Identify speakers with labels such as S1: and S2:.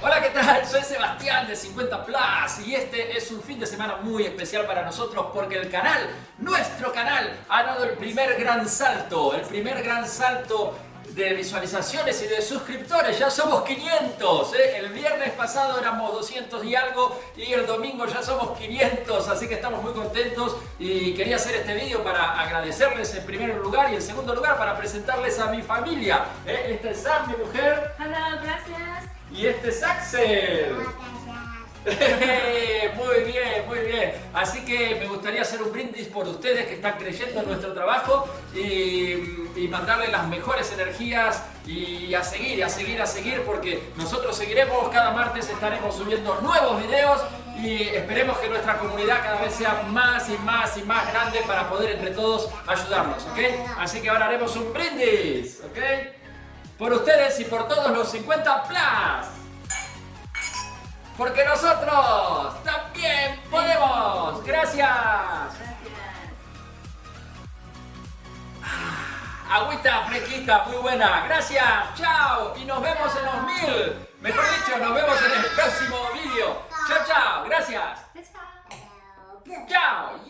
S1: Hola, ¿qué tal? Soy Sebastián de 50 Plus y este es un fin de semana muy especial para nosotros porque el canal, nuestro canal, ha dado el primer gran salto, el primer gran salto de visualizaciones y de suscriptores, ya somos 500, ¿eh? el viernes pasado éramos 200 y algo y el domingo ya somos 500, así que estamos muy contentos y quería hacer este vídeo para agradecerles en primer lugar y en segundo lugar para presentarles a mi familia. ¿eh? Este es Sam, mi mujer.
S2: Hola.
S1: Y este es Axel. muy bien, muy bien. Así que me gustaría hacer un brindis por ustedes que están creyendo en nuestro trabajo y, y mandarles las mejores energías y a seguir, a seguir, a seguir porque nosotros seguiremos, cada martes estaremos subiendo nuevos videos y esperemos que nuestra comunidad cada vez sea más y más y más grande para poder entre todos ayudarnos, ¿ok? Así que ahora haremos un brindis, ¿ok? Por ustedes y por todos los 50 plus. Porque nosotros también podemos. Gracias. Ah, agüita fresquita, muy buena. Gracias. Chao. Y nos vemos en los mil. Mejor dicho, nos vemos en el próximo vídeo. Chao, chao. Gracias.
S2: Chao.
S1: Chao.